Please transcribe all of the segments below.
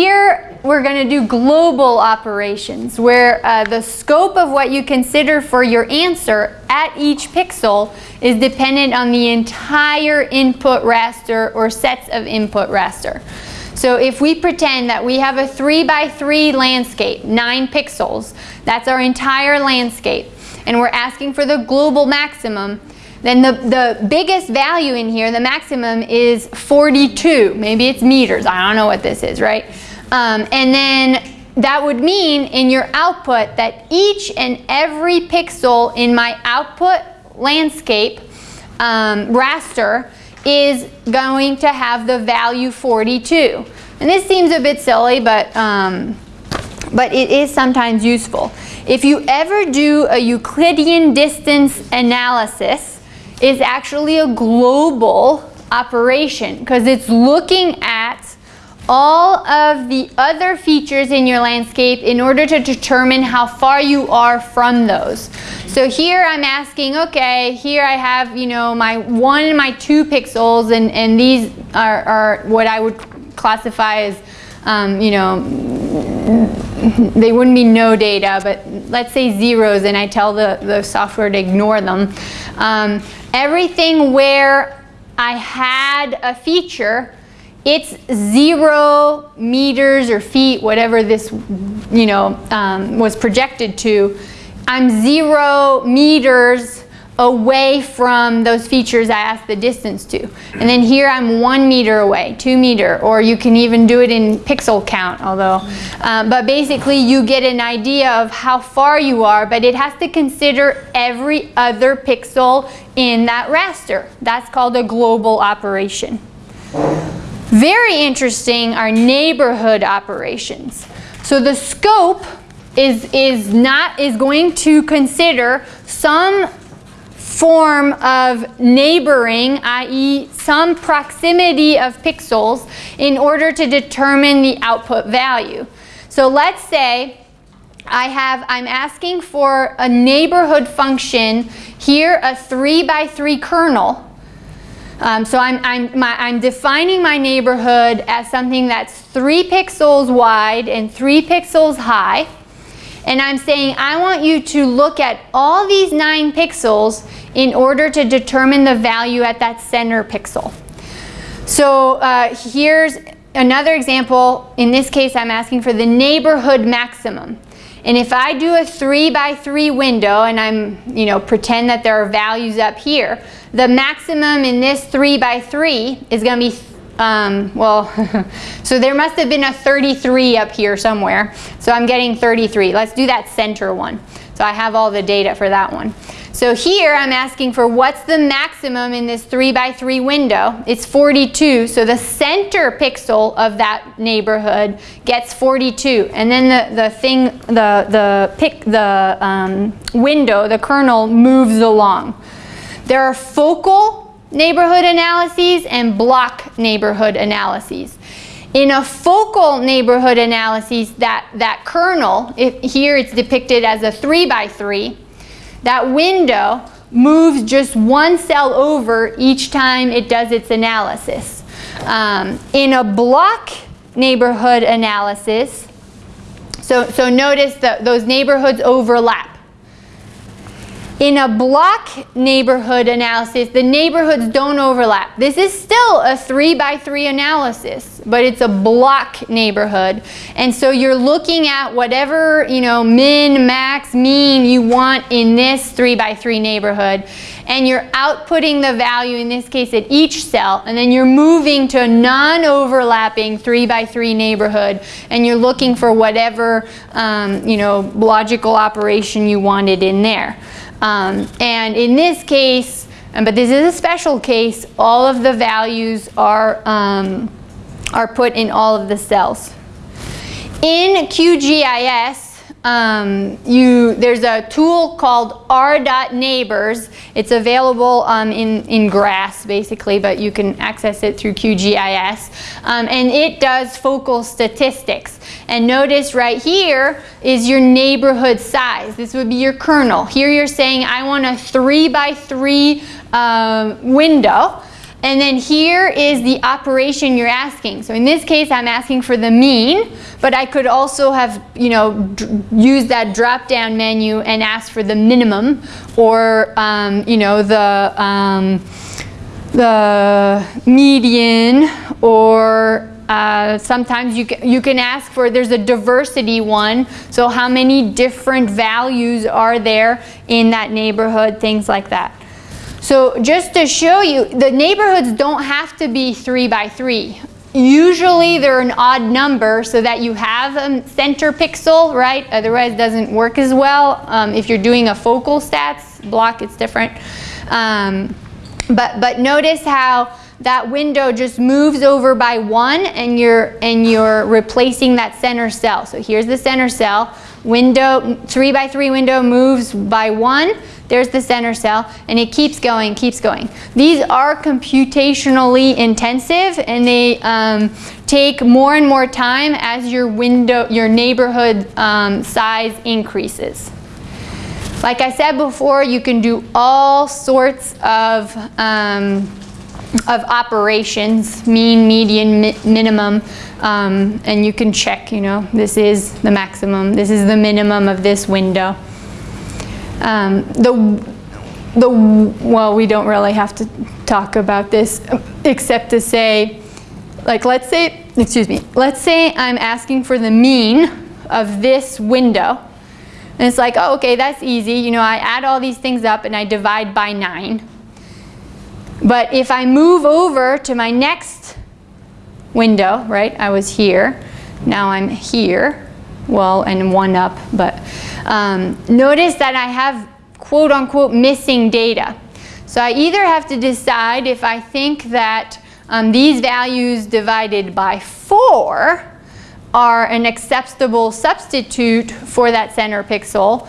here we're going to do global operations where uh, the scope of what you consider for your answer at each pixel is dependent on the entire input raster or sets of input raster. So if we pretend that we have a 3 by 3 landscape, 9 pixels, that's our entire landscape, and we're asking for the global maximum, then the, the biggest value in here, the maximum, is 42. Maybe it's meters. I don't know what this is, right? Um, and then that would mean in your output that each and every pixel in my output landscape um, raster is going to have the value 42. And this seems a bit silly, but, um, but it is sometimes useful. If you ever do a Euclidean distance analysis, is actually a global operation because it's looking at all of the other features in your landscape in order to determine how far you are from those. So here I'm asking, okay, here I have, you know, my one and my two pixels and, and these are, are what I would classify as, um, you know, they wouldn't be no data, but let's say zeros and I tell the, the software to ignore them. Um, everything where I had a feature, it's zero meters or feet, whatever this, you know, um, was projected to. I'm zero meters away from those features I asked the distance to. And then here I'm one meter away, two meter, or you can even do it in pixel count, although, um, but basically you get an idea of how far you are, but it has to consider every other pixel in that raster. That's called a global operation. Very interesting are neighborhood operations. So the scope is, is not, is going to consider some form of neighboring, i.e. some proximity of pixels in order to determine the output value. So let's say I have, I'm asking for a neighborhood function, here a 3 by 3 kernel. Um, so I'm, I'm, my, I'm defining my neighborhood as something that's 3 pixels wide and 3 pixels high. And I'm saying I want you to look at all these 9 pixels in order to determine the value at that center pixel. So uh, here's another example. In this case, I'm asking for the neighborhood maximum. And if I do a three by three window and I'm, you know, pretend that there are values up here, the maximum in this three by three is going to be, um, well, so there must have been a 33 up here somewhere. So I'm getting 33. Let's do that center one. So I have all the data for that one. So here I'm asking for what's the maximum in this 3 by 3 window. It's 42, so the center pixel of that neighborhood gets 42. And then the, the thing, the, the, pick, the um, window, the kernel moves along. There are focal neighborhood analyses and block neighborhood analyses. In a focal neighborhood analysis, that, that kernel, if here it's depicted as a 3 by 3, that window moves just one cell over each time it does its analysis. Um, in a block neighborhood analysis, so, so notice that those neighborhoods overlap. In a block neighborhood analysis, the neighborhoods don't overlap. This is still a three by three analysis, but it's a block neighborhood. And so you're looking at whatever, you know, min, max, mean you want in this three by three neighborhood. And you're outputting the value, in this case, at each cell. And then you're moving to a non-overlapping three by three neighborhood. And you're looking for whatever, um, you know, logical operation you wanted in there. Um, and in this case, but this is a special case, all of the values are, um, are put in all of the cells. In QGIS, um, you, there's a tool called r.neighbors. It's available um, in, in GRASS basically, but you can access it through QGIS. Um, and it does focal statistics. And notice right here is your neighborhood size. This would be your kernel. Here you're saying I want a three by three um, window. And then here is the operation you're asking. So in this case, I'm asking for the mean, but I could also have, you know, use that drop-down menu and ask for the minimum or, um, you know, the, um, the median or uh, sometimes you you can ask for, there's a diversity one, so how many different values are there in that neighborhood, things like that. So just to show you, the neighborhoods don't have to be three by three. Usually they're an odd number so that you have a center pixel, right? Otherwise it doesn't work as well. Um, if you're doing a focal stats block, it's different. Um, but, but notice how that window just moves over by one and you're, and you're replacing that center cell. So here's the center cell. Window, three by three window moves by one. There's the center cell and it keeps going, keeps going. These are computationally intensive and they um, take more and more time as your window, your neighborhood um, size increases. Like I said before, you can do all sorts of um, of operations, mean, median, mi minimum, um, and you can check, you know, this is the maximum, this is the minimum of this window. Um, the, the, well, we don't really have to talk about this except to say, like let's say, excuse me, let's say I'm asking for the mean of this window. And it's like, oh, okay, that's easy. You know, I add all these things up and I divide by 9. But if I move over to my next window, right, I was here, now I'm here, well, and one up, but um, notice that I have quote unquote missing data. So I either have to decide if I think that um, these values divided by 4 are an acceptable substitute for that center pixel,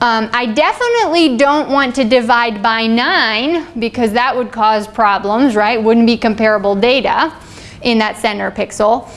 um, I definitely don't want to divide by 9 because that would cause problems, right? Wouldn't be comparable data in that center pixel.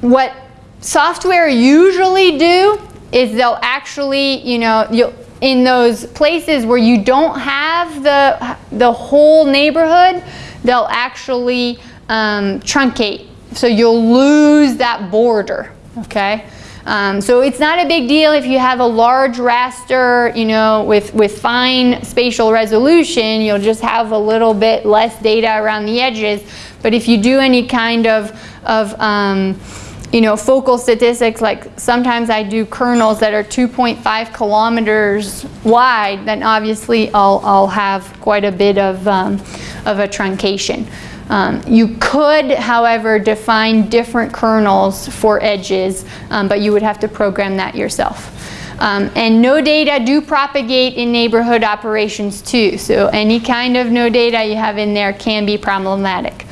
What software usually do is they'll actually, you know, you'll, in those places where you don't have the, the whole neighborhood, they'll actually um, truncate. So you'll lose that border, okay? Um, so it's not a big deal if you have a large raster, you know, with, with fine spatial resolution, you'll just have a little bit less data around the edges. But if you do any kind of, of um, you know, focal statistics, like sometimes I do kernels that are 2.5 kilometers wide, then obviously I'll, I'll have quite a bit of, um, of a truncation. Um, you could, however, define different kernels for edges, um, but you would have to program that yourself. Um, and no data do propagate in neighborhood operations too, so any kind of no data you have in there can be problematic.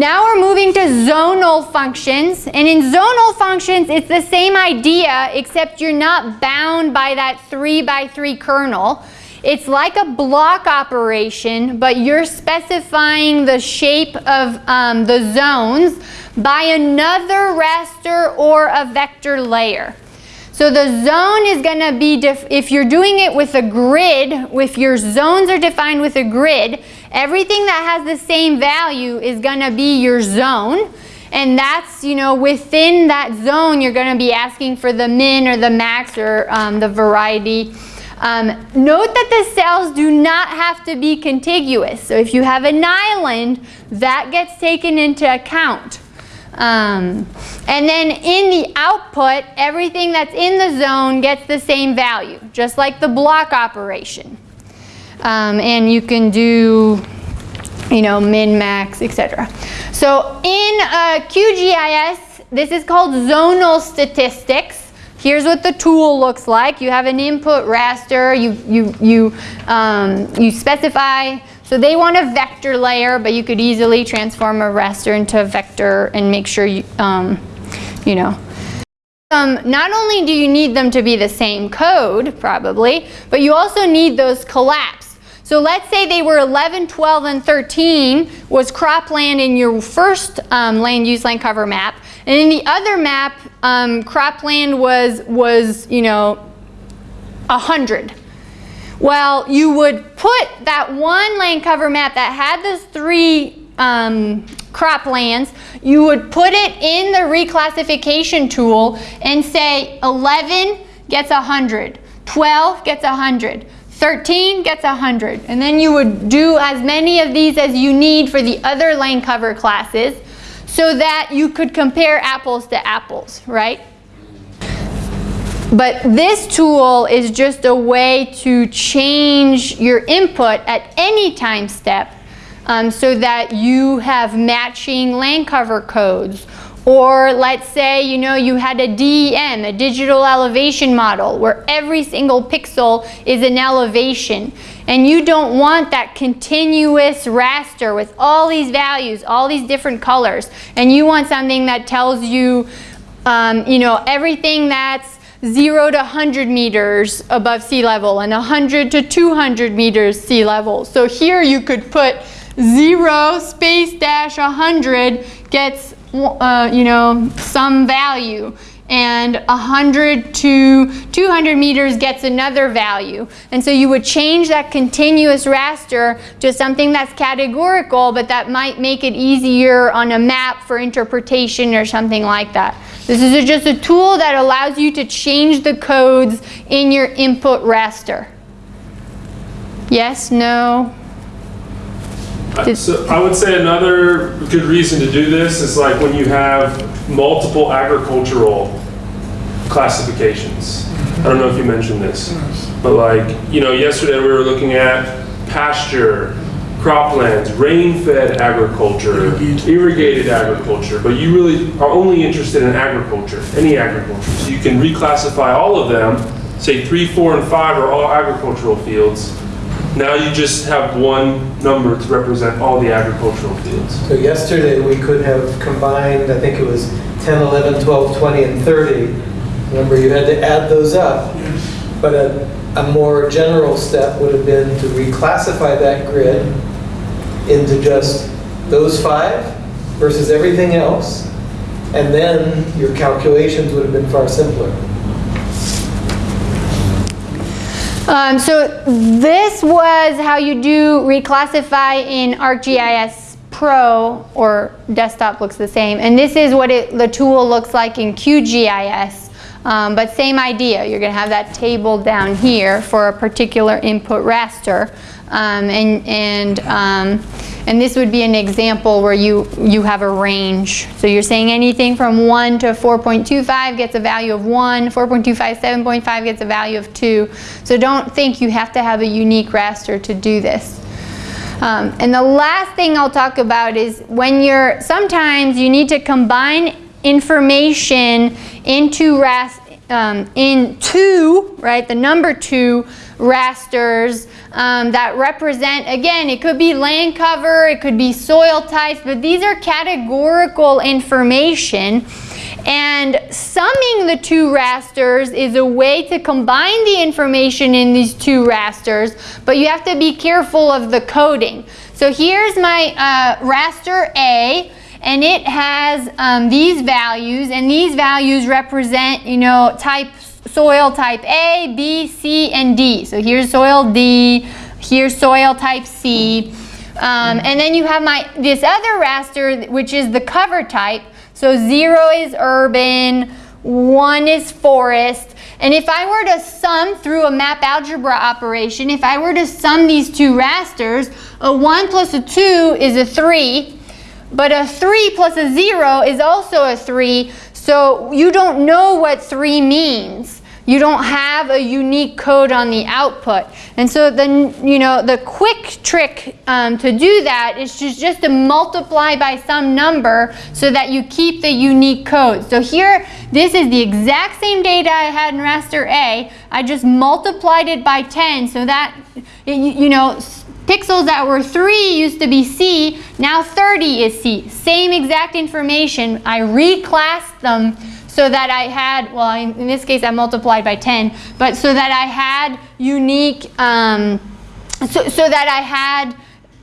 Now we're moving to zonal functions, and in zonal functions it's the same idea except you're not bound by that 3 by 3 kernel. It's like a block operation, but you're specifying the shape of um, the zones by another raster or a vector layer. So the zone is going to be, if you're doing it with a grid, if your zones are defined with a grid, everything that has the same value is going to be your zone. And that's, you know, within that zone, you're going to be asking for the min or the max or um, the variety um, note that the cells do not have to be contiguous. So if you have an island, that gets taken into account. Um, and then in the output, everything that's in the zone gets the same value, just like the block operation. Um, and you can do, you know, min, max, etc. So in uh, QGIS, this is called zonal statistics. Here's what the tool looks like. You have an input raster, you, you, you, um, you specify, so they want a vector layer, but you could easily transform a raster into a vector and make sure you, um, you know. Um, not only do you need them to be the same code, probably, but you also need those collapse. So let's say they were 11, 12, and 13 was cropland in your first um, land use land cover map. And in the other map, um, cropland was, was, you know, 100. Well, you would put that one land cover map that had those three um, croplands, you would put it in the reclassification tool and say 11 gets 100, 12 gets 100, 13 gets 100. And then you would do as many of these as you need for the other land cover classes so that you could compare apples to apples, right? But this tool is just a way to change your input at any time step um, so that you have matching land cover codes. Or let's say, you know, you had a DEM, a digital elevation model, where every single pixel is an elevation. And you don't want that continuous raster with all these values, all these different colors. And you want something that tells you, um, you know, everything that's 0 to 100 meters above sea level and 100 to 200 meters sea level. So here you could put 0 space dash 100 gets, uh, you know, some value and 100 to 200 meters gets another value. And so you would change that continuous raster to something that's categorical, but that might make it easier on a map for interpretation or something like that. This is just a tool that allows you to change the codes in your input raster. Yes, no? So I would say another good reason to do this is like when you have multiple agricultural classifications. I don't know if you mentioned this, but like, you know, yesterday we were looking at pasture, croplands, rain-fed agriculture, irrigated agriculture, but you really are only interested in agriculture, any agriculture. So you can reclassify all of them, say three, four, and five are all agricultural fields. Now you just have one number to represent all the agricultural fields. So yesterday, we could have combined, I think it was 10, 11, 12, 20, and 30. Remember, you had to add those up. But a, a more general step would have been to reclassify that grid into just those five versus everything else. And then your calculations would have been far simpler. Um, so this was how you do reclassify in ArcGIS Pro or desktop looks the same. And this is what it, the tool looks like in QGIS. Um, but same idea, you're going to have that table down here for a particular input raster. Um, and, and, um, and this would be an example where you, you have a range. So you're saying anything from 1 to 4.25 gets a value of 1, 4.25, 7.5 gets a value of 2. So don't think you have to have a unique raster to do this. Um, and the last thing I'll talk about is when you're, sometimes you need to combine information into rast um, into, right, the number two rasters um, that represent, again, it could be land cover, it could be soil types, but these are categorical information. And summing the two rasters is a way to combine the information in these two rasters, but you have to be careful of the coding. So here's my uh, raster A, and it has um, these values, and these values represent, you know, type soil type A, B, C, and D. So here's soil D, here's soil type C. Um, and then you have my this other raster, which is the cover type. So zero is urban, one is forest. And if I were to sum through a map algebra operation, if I were to sum these two rasters, a 1 plus a 2 is a 3, but a 3 plus a 0 is also a 3, so you don't know what 3 means. You don't have a unique code on the output. And so then, you know, the quick trick um, to do that is just, just to multiply by some number so that you keep the unique code. So here, this is the exact same data I had in raster A. I just multiplied it by 10 so that, you know, Pixels that were 3 used to be C, now 30 is C. Same exact information. I reclassed them so that I had, well, in, this case I multiplied by 10, but so that I had unique, um, so, so that I had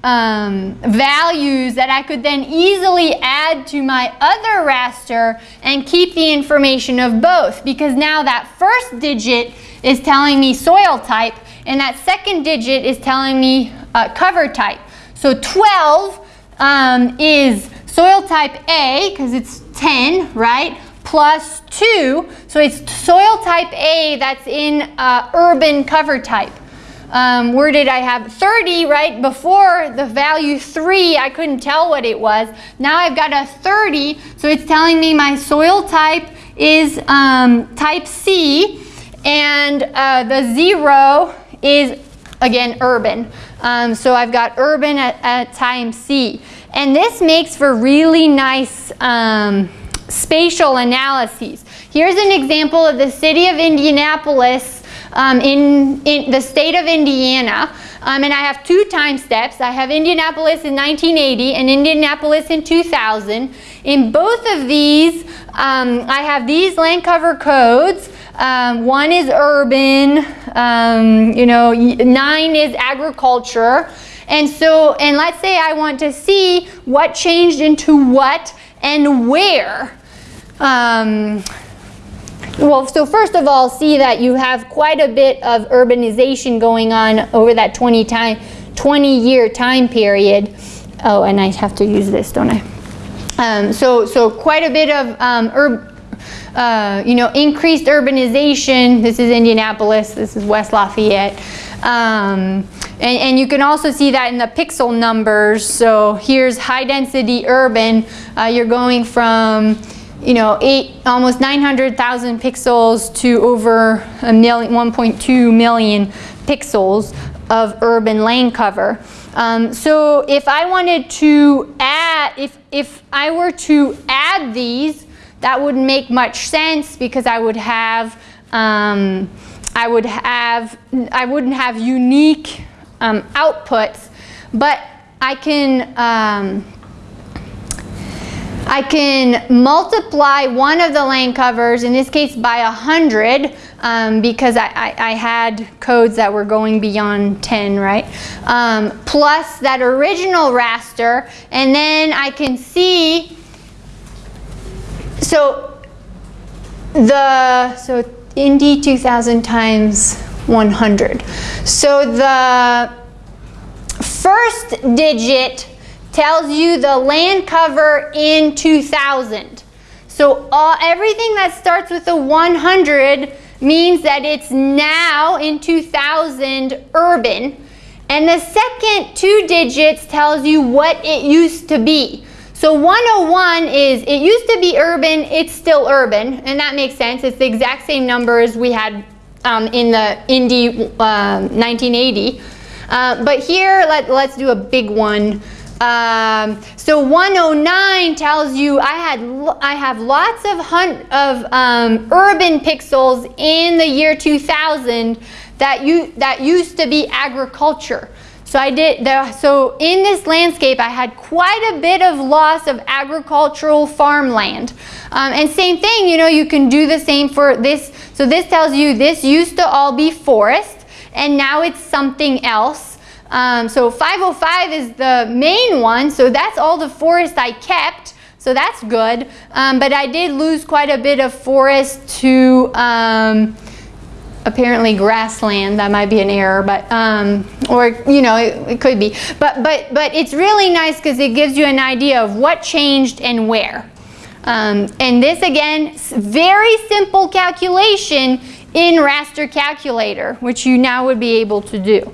um, values that I could then easily add to my other raster and keep the information of both because now that first digit is telling me soil type and that second digit is telling me uh, cover type. So 12 um, is soil type A, because it's 10, right? Plus 2, so it's soil type A that's in uh, urban cover type. Um, where did I have 30, right? Before the value 3, I couldn't tell what it was. Now I've got a 30, so it's telling me my soil type is um, type C, and uh, the 0 is, again, urban. Um, so I've got urban at, at time C. And this makes for really nice um, spatial analyses. Here's an example of the city of Indianapolis um, in, in, the state of Indiana. Um, and I have two time steps. I have Indianapolis in 1980 and Indianapolis in 2000. In both of these, um, I have these land cover codes. Um, one is urban, um, you know, nine is agriculture. And so, and let's say I want to see what changed into what and where. Well, so first of all, see that you have quite a bit of urbanization going on over that 20 time, 20 year time period. Oh, and I have to use this, don't I? Um, so, so quite a bit of um, uh, you know, increased urbanization. This is Indianapolis. This is West Lafayette. Um, and, and, you can also see that in the pixel numbers. So here's high density urban. Uh, you're going from you know, eight, almost 900,000 pixels to over a million, 1.2 million pixels of urban land cover. Um, so if I wanted to add, if, if I were to add these, that wouldn't make much sense because I would have, um, I would have, I wouldn't have unique um, outputs, but I can, um, I can multiply one of the lane covers, in this case by 100, um, because I, I, I, had codes that were going beyond 10, right? Um, plus that original raster, and then I can see, so the, so Indy 2000 times 100. So the first digit tells you the land cover in 2000. So all, everything that starts with a 100 means that it's now in 2000 urban. And the second two digits tells you what it used to be. So 101 is, it used to be urban, it's still urban, and that makes sense. It's the exact same numbers we had um, in the Indy uh, 1980. Uh, but here, let, let's do a big one. Um, so 109 tells you I had I have lots of of um, urban pixels in the year 2000 that you that used to be agriculture. So I did the, so in this landscape I had quite a bit of loss of agricultural farmland. Um, and same thing, you know, you can do the same for this. So this tells you this used to all be forest and now it's something else. Um, so 505 is the main one, so that's all the forest I kept. So that's good. Um, but I did lose quite a bit of forest to um, apparently grassland. That might be an error, but um, or you know it, it, could be. But but but it's really nice because it gives you an idea of what changed and where. Um, and this again, very simple calculation in raster calculator, which you now would be able to do.